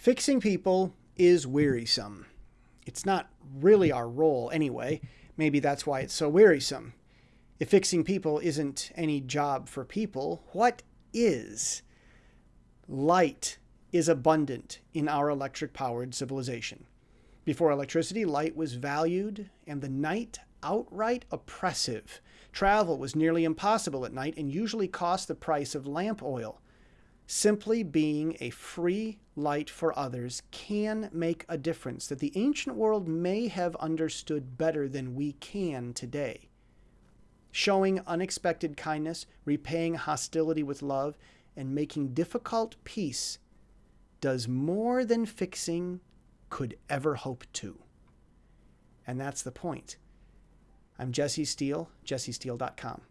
Fixing people is wearisome. It's not really our role anyway. Maybe that's why it's so wearisome. If fixing people isn't any job for people, what is? Light is abundant in our electric powered civilization. Before electricity, light was valued and the night outright oppressive. Travel was nearly impossible at night and usually cost the price of lamp oil. Simply being a free light for others can make a difference that the ancient world may have understood better than we can today. Showing unexpected kindness, repaying hostility with love, and making difficult peace does more than fixing could ever hope to. And that's the point. I'm Jesse Steele, jessesteele.com.